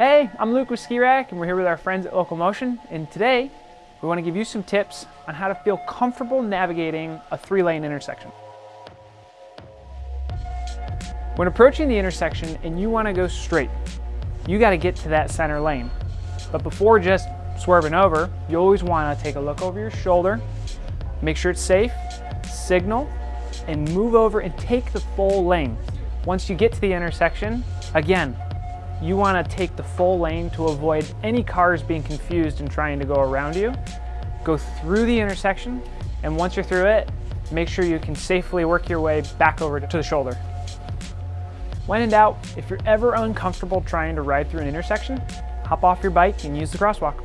Hey, I'm Luke with Ski Rack, and we're here with our friends at Local Motion. And today, we want to give you some tips on how to feel comfortable navigating a three-lane intersection. When approaching the intersection and you want to go straight, you got to get to that center lane. But before just swerving over, you always want to take a look over your shoulder, make sure it's safe, signal, and move over and take the full lane. Once you get to the intersection, again, you want to take the full lane to avoid any cars being confused and trying to go around you. Go through the intersection, and once you're through it, make sure you can safely work your way back over to the shoulder. When in doubt, if you're ever uncomfortable trying to ride through an intersection, hop off your bike and use the crosswalk.